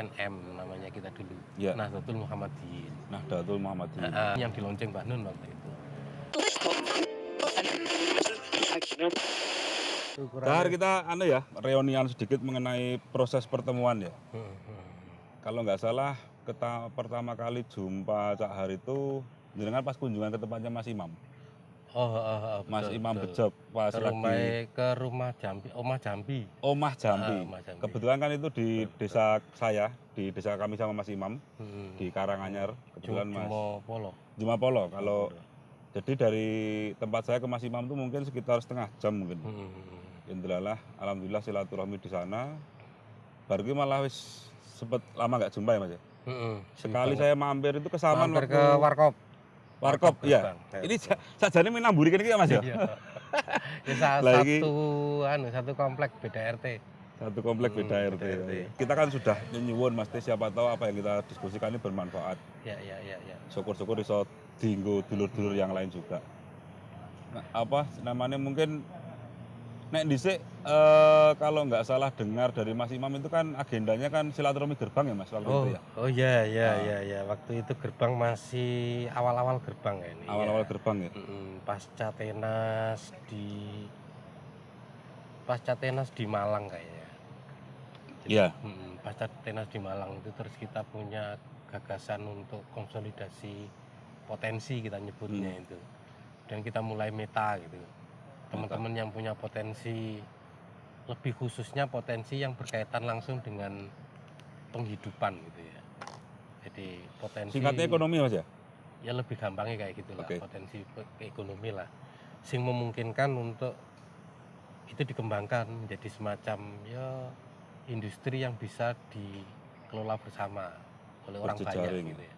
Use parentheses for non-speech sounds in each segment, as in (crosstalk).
NM namanya kita dulu. Ya. Nahdlatul Muhammadiyyin. Nahdlatul Muhammadiyyin. Uh, yang di lonceng Mbak Nun waktu itu. Dar kita anu ya, reunian sedikit mengenai proses pertemuan ya. Hmm, hmm. Kalau nggak salah kita pertama kali jumpa Cak Har itu jenengan pas kunjungan ke tempatnya Mas Imam. Oh, oh, oh, Mas betul, Imam betul. Bejob pas ke lagi rumah ke rumah Jambi, Omah Jambi. Omah Jambi. Ah, Omah Jambi. Kebetulan kan itu di Betul, betul. desa saya, di desa kami sama Mas Imam Hmm. di Karanganyar. Kebetulan Mas Jumo Polo. Jumapolo. Kalau jadi dari tempat saya ke Mas Imam itu mungkin sekitar setengah jam mungkin. Hmm. Indralah, alhamdulillah silaturahmi di sana. Baru malah wis sempet lama nggak jumpa ya Mas ya. Hmm. Sekali saya mampir itu ke Saman mampir waktu ke Warkop. Warkop, ya. Ya, Ini sa- sajane minamburi kene iki ya Mas ya. Iya. (laughs) Ya, Lah, iki- satu anu satu komplek beda RT. Satu komplek Hmm, beda RT. beda RT. Kita kan sudah nyuwun Mas Teh, siapa tahu apa yang kita diskusikan ini bermanfaat. Ya ya ya ya. Syukur-syukur iso dinggo dulur-dulur yang lain juga. Nah, apa namanya mungkin Nek dhisik eh, kalau nggak salah dengar dari Mas Imam itu kan agendanya kan silaturahmi gerbang ya Mas waktu Oh, itu ya. oh ya ya Ah. ya ya. Waktu itu gerbang masih awal-awal gerbang ya ini. Awal-awal ya. gerbang ya. Mm, pasca tenas di pasca tenas di Malang kayaknya. Iya. mm, pasca tenas di Malang itu terus kita punya gagasan untuk konsolidasi potensi kita nyebutnya Hmm. itu. Dan kita mulai meta gitu. Teman-teman yang punya potensi lebih khususnya potensi yang berkaitan langsung dengan penghidupan gitu ya. Jadi potensi Singkatnya ekonomi Mas ya. ya lebih gampangnya kayak gitu lah Oke. potensi ekonomi lah sing memungkinkan untuk itu dikembangkan menjadi semacam ya industri yang bisa dikelola bersama oleh orang banyak gitu ya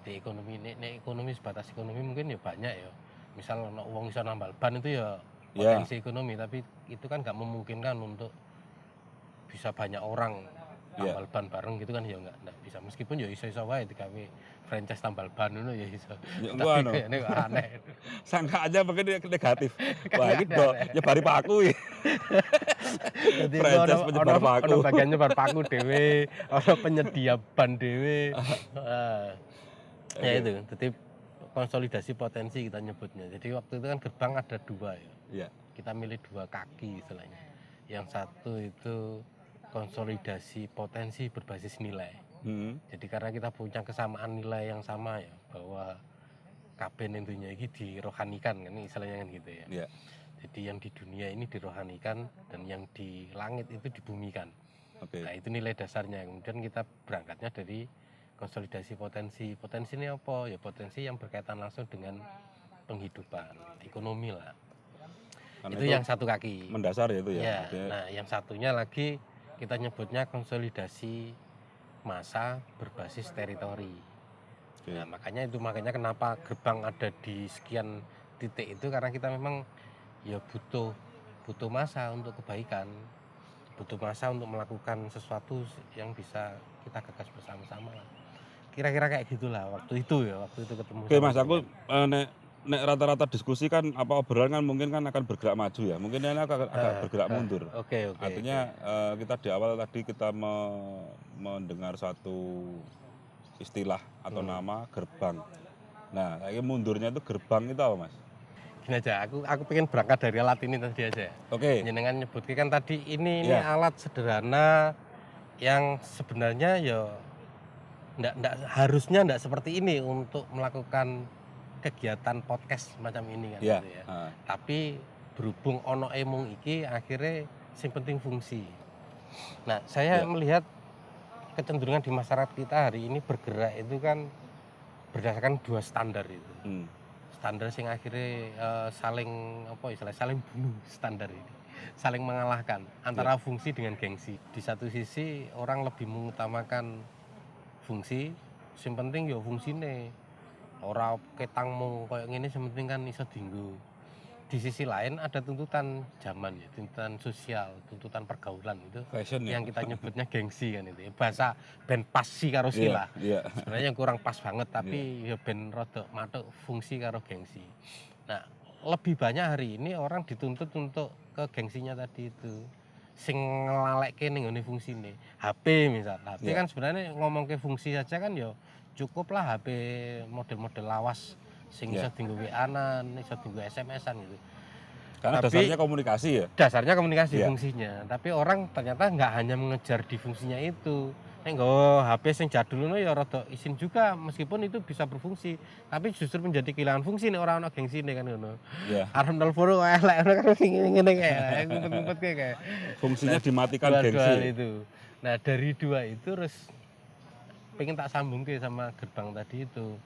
jadi ekonomi ini, ini ekonomi sebatas ekonomi mungkin ya banyak ya misal ono uang bisa nambal ban itu ya Ya. potensi ekonomi tapi itu kan nggak memungkinkan untuk bisa banyak orang Ya. tambal ban bareng gitu kan ya nggak nggak bisa meskipun ya iso iso wae digawe franchise tambal ban itu ya iso Ya, tapi kok aneh (laughs) sangka aja dia negatif. (laughs) Wah, ini do, ada. nyebar paku ya. (laughs) jadi Franchise ono- penyebar ono- paku. ono bagian nyebar paku dewe ono penyedia ban dewe Ah. ya Oke. itu jadi konsolidasi potensi kita nyebutnya jadi waktu itu kan gerbang ada dua ya Iya. kita milih dua kaki istilahnya yang satu itu konsolidasi potensi berbasis nilai Hmm. Jadi karena kita punya kesamaan nilai yang sama ya bahwa kabin intinya ini dirohanikan kan istilahnya kan gitu ya. Iya. Jadi yang di dunia ini dirohanikan dan yang di langit itu dibumikan. Oke. Nah itu nilai dasarnya. Kemudian kita berangkatnya dari konsolidasi potensi. Potensi ini apa? Ya potensi yang berkaitan langsung dengan penghidupan, ekonomi lah. Karena itu, yang satu kaki. mendasar ya itu ya. Ya, Oke. nah yang satunya lagi kita nyebutnya konsolidasi massa berbasis teritori. Oke. Nah, makanya itu makanya kenapa gerbang ada di sekian titik itu karena kita memang ya butuh butuh masa untuk kebaikan. Butuh masa untuk melakukan sesuatu yang bisa kita gagas bersama-sama lah. Kira-kira kayak gitulah waktu itu ya, waktu itu ketemu. Oke Mas, aku nek nek rata-rata diskusi kan apa obrolan kan mungkin kan akan bergerak maju ya. Mungkin ini agak, agak Ah, bergerak ah. mundur. Oke, oke. Artinya eh, kita di awal tadi kita me- mendengar satu istilah atau Hmm. nama gerbang. Nah, kayak mundurnya itu gerbang itu apa Mas? Gini aja, aku aku pengen berangkat dari alat ini tadi aja. Oke. jenengan nyebut kan tadi ini ini Iya. alat sederhana yang sebenarnya ya ndak ndak harusnya ndak seperti ini untuk melakukan kegiatan podcast semacam ini kan Iya. gitu ya. Ah, Tapi berhubung ono emung iki akhirnya sing penting fungsi. Nah, saya Iya. melihat kecenderungan di masyarakat kita hari ini bergerak itu kan berdasarkan dua standar itu hmm. standar sing akhirnya eh, saling apa istilah saling bunuh standar ini saling mengalahkan antara fungsi dengan gengsi di satu sisi orang lebih mengutamakan fungsi yang penting ya fungsine ora ketangmu kayak gini yang penting kan iso dinggo di sisi lain ada tuntutan zaman ya tuntutan sosial tuntutan pergaulan itu Fashion ya. yang kita (laughs) nyebutnya gengsi kan itu ya. bahasa ben pasti karo sila Iya. sebenarnya kurang pas banget tapi ya ben rodok matuk fungsi karo gengsi nah lebih banyak hari ini orang dituntut untuk ke gengsinya tadi itu sing ngelalekke ning ngene fungsine. HP misal. HP Iya. kan sebenarnya ngomong ke fungsi saja kan ya cukup lah HP model-model lawas sing Iya. iso dienggo WA-an, iso dienggo SMS-an gitu. Karena Tapi- dasarnya komunikasi ya. Dasarnya komunikasi Iya. fungsinya, tapi orang ternyata nggak hanya mengejar di fungsinya itu. Nek HP sing jadul ya rada isin juga meskipun itu bisa berfungsi, tapi justru menjadi kehilangan fungsi nek ora ono gengsine kan ngono. Ya. Arep telepon kok elek ngono kan ngene-ngene kayak ngumpet-ngumpet kayak Fungsinya dimatikan dua-dua gengsi. itu. Nah, dari dua itu terus pengen tak sambung ke sama gerbang tadi itu.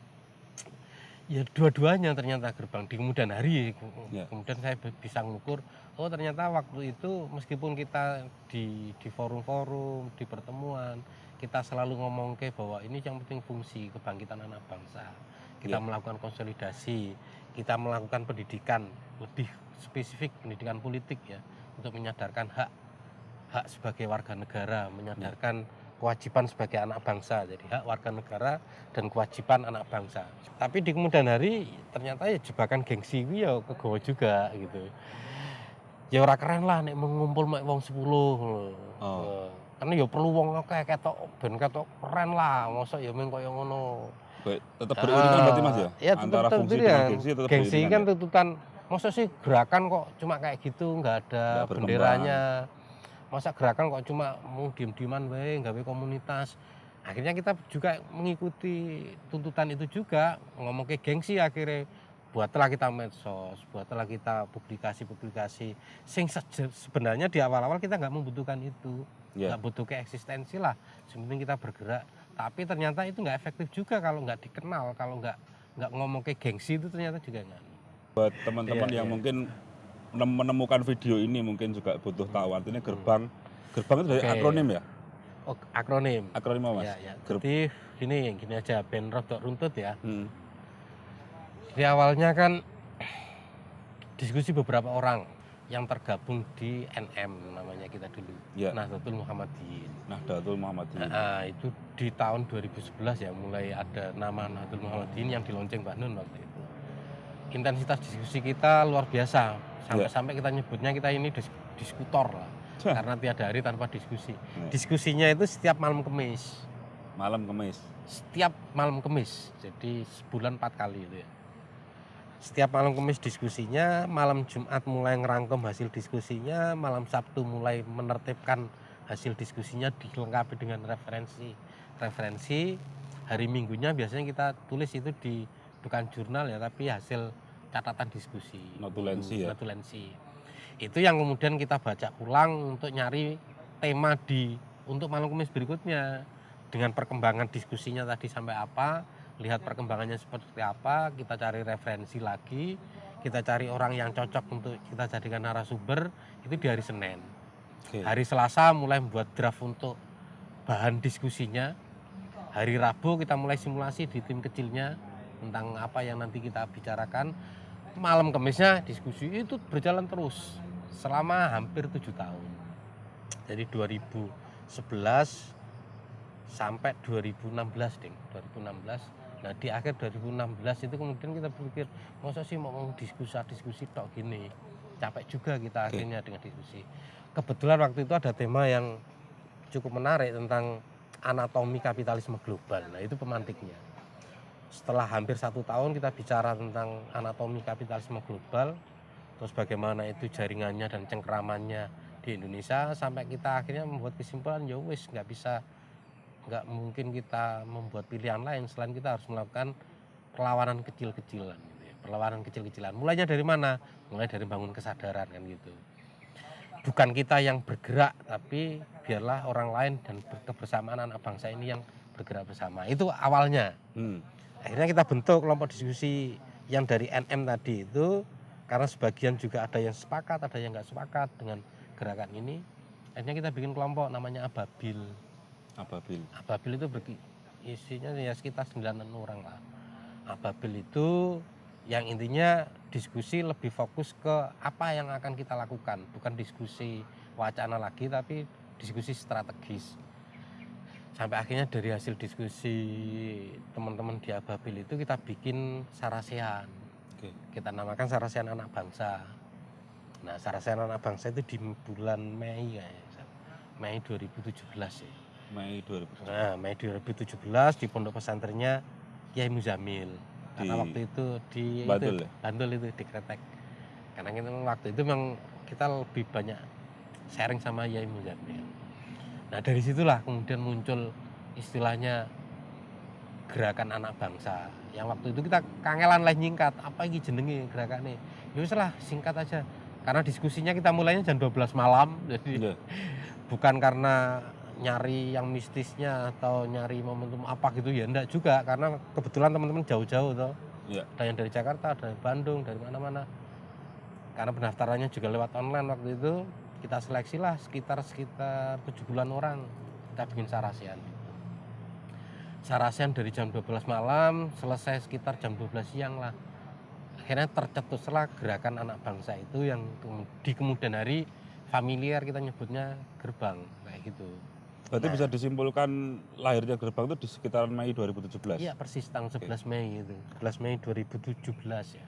Ya dua-duanya ternyata gerbang di kemudian hari Ya. kemudian saya bisa mengukur oh ternyata waktu itu meskipun kita di di forum-forum di pertemuan kita selalu ngomong ke bahwa ini yang penting fungsi kebangkitan anak bangsa kita Ya. melakukan konsolidasi kita melakukan pendidikan lebih spesifik pendidikan politik ya untuk menyadarkan hak hak sebagai warga negara menyadarkan kewajiban sebagai anak bangsa jadi hak warga negara dan kewajiban anak bangsa tapi di kemudian hari ternyata ya jebakan gengsi kuwi ya juga gitu ya ora keren lah nek mengumpul mek wong 10 ngono. Oh. Eh, karena ya perlu wong akeh ketok ben ketok keren lah mosok ya mung kaya ngono tetap beriringan berarti Mas ya? ya Antara tetap fungsi beriringan. dengan gengsi tetap gengsi kan ya? tuntutan masa sih gerakan kok cuma kayak gitu nggak ada berkembang. benderanya masa gerakan kok cuma mau diem-dieman wae gawe komunitas. Akhirnya kita juga mengikuti tuntutan itu juga ngomong ke gengsi akhirnya. Buatlah kita medsos buatlah kita publikasi-publikasi sing sebenarnya di awal-awal kita nggak membutuhkan itu. Ya. nggak butuh ke eksistensi lah. Sepenting kita bergerak. Tapi ternyata itu nggak efektif juga kalau nggak dikenal kalau nggak nggak ngomong ke gengsi itu ternyata juga nggak. Buat teman-teman Iya, yang iya. mungkin menemukan video ini mungkin juga butuh tahu artinya gerbang gerbang itu dari Oke. akronim ya? oh, akronim Akronim apa Mas? ya, ya. Gerb- jadi gini gini aja ben rodok runtut ya Hmm. di awalnya kan diskusi beberapa orang yang tergabung di NM namanya kita dulu Ya. Nahdlatul Muhammadiyyin Nahdlatul Muhammadiyyin. Nah, itu di tahun 2011 ya mulai ada nama Nahdlatul Muhammadiyyin yang dilonceng Mbah Nun waktu itu. Intensitas diskusi kita luar biasa. Sampai-sampai kita nyebutnya kita ini dis- diskutor lah. Karena tiada hari tanpa diskusi. Ya. Diskusinya itu setiap malam kemis. Malam Kemis. Setiap malam kemis. Jadi sebulan empat kali itu ya. Setiap malam kemis diskusinya, malam Jumat mulai ngerangkum hasil diskusinya, malam Sabtu mulai menertibkan hasil diskusinya dilengkapi dengan referensi. Referensi hari Minggunya biasanya kita tulis itu di bukan jurnal ya, tapi hasil catatan diskusi. Notulensi ya? Notulensi. Itu yang kemudian kita baca ulang untuk nyari tema di untuk malam kemis berikutnya dengan perkembangan diskusinya tadi sampai apa, lihat perkembangannya seperti apa, kita cari referensi lagi, kita cari orang yang cocok untuk kita jadikan narasumber itu di hari Senin. Oke. Hari Selasa mulai membuat draft untuk bahan diskusinya. Hari Rabu kita mulai simulasi di tim kecilnya tentang apa yang nanti kita bicarakan. Malam Kamisnya diskusi itu berjalan terus selama hampir tujuh tahun. Jadi 2011 sampai 2016 ding. 2016 nah di akhir 2016 itu kemudian kita berpikir masa sih mau diskusi diskusi tok gini. Capek juga kita akhirnya dengan diskusi. Kebetulan waktu itu ada tema yang cukup menarik tentang anatomi kapitalisme global. Nah itu pemantiknya setelah hampir satu tahun kita bicara tentang anatomi kapitalisme global terus bagaimana itu jaringannya dan cengkeramannya di Indonesia sampai kita akhirnya membuat kesimpulan ya wis nggak bisa nggak mungkin kita membuat pilihan lain selain kita harus melakukan perlawanan kecil-kecilan gitu ya. perlawanan kecil-kecilan. Mulainya dari mana? Mulai dari bangun kesadaran kan gitu. Bukan kita yang bergerak tapi biarlah orang lain dan ber- kebersamaan anak bangsa ini yang bergerak bersama. Itu awalnya. Hmm. Akhirnya kita bentuk kelompok diskusi yang dari NM tadi itu karena sebagian juga ada yang sepakat ada yang nggak sepakat dengan gerakan ini akhirnya kita bikin kelompok namanya Ababil. Ababil. Ababil itu berki- isinya ya sekitar 9 orang lah. Ababil itu yang intinya diskusi lebih fokus ke apa yang akan kita lakukan. Bukan diskusi wacana lagi tapi diskusi strategis sampai akhirnya dari hasil diskusi teman-teman di Ababil itu kita bikin sarasean Oke. kita namakan sarasean anak bangsa Nah, Saracen Anak Bangsa itu di bulan Mei kayaknya. Mei 2017 ya. Mei 2000. Nah, Mei 2017 di pondok pesantrennya Kiai Muzamil. Karena Di waktu itu di Bantul itu, ya? Bantul itu di Kretek. Karena kita waktu itu memang kita lebih banyak sharing sama Kiai Muzamil. Nah, dari situlah kemudian muncul istilahnya gerakan anak bangsa. Yang waktu itu kita kangelan lah nyingkat, apa ini jenenge gerakannya? Ya wis lah, singkat aja. Karena diskusinya kita mulainya jam 12 malam, (laughs) jadi Iya. bukan karena nyari yang mistisnya atau nyari momentum apa gitu ya enggak juga karena kebetulan teman-teman jauh-jauh toh Iya. ada yang dari Jakarta ada dari Bandung dari mana-mana karena pendaftarannya juga lewat online waktu itu kita seleksi lah sekitar sekitar tujuh bulan orang. Kita bikin sarasian sarasian dari jam 12 malam selesai sekitar jam 12 siang lah. Akhirnya tercetuslah gerakan anak bangsa itu yang di kemudian hari familiar kita nyebutnya gerbang kayak gitu. Berarti Nah. bisa disimpulkan lahirnya gerbang itu di sekitaran Mei 2017. iya persis tanggal 11 Mei itu. 11 Mei 2017 ya